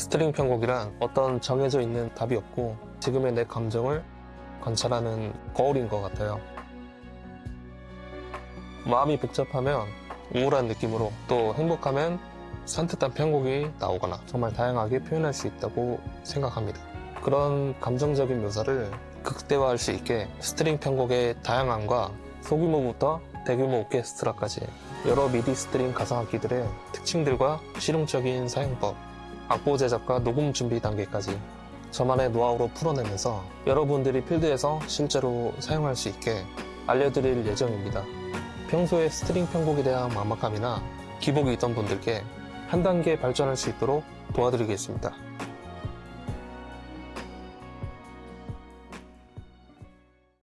string 편곡이란 어떤 정해져 있는 답이 없고 지금의 내 감정을 관찰하는 거울인 것 같아요. 마음이 복잡하면 우울한 느낌으로 또 행복하면 산뜻한 편곡이 나오거나 정말 다양하게 표현할 수 있다고 생각합니다. 그런 감정적인 묘사를 극대화할 수 있게 string 편곡의 다양함과 소규모부터 대규모 오케스트라까지 여러 미디 string 가상악기들의 특징들과 실용적인 사용법, 악보 제작과 녹음 준비 단계까지 저만의 노하우로 풀어내면서 여러분들이 필드에서 실제로 사용할 수 있게 알려드릴 예정입니다. 평소에 string 편곡에 대한 막막함이나 기복이 있던 분들께 한 단계 발전할 수 있도록 도와드리겠습니다.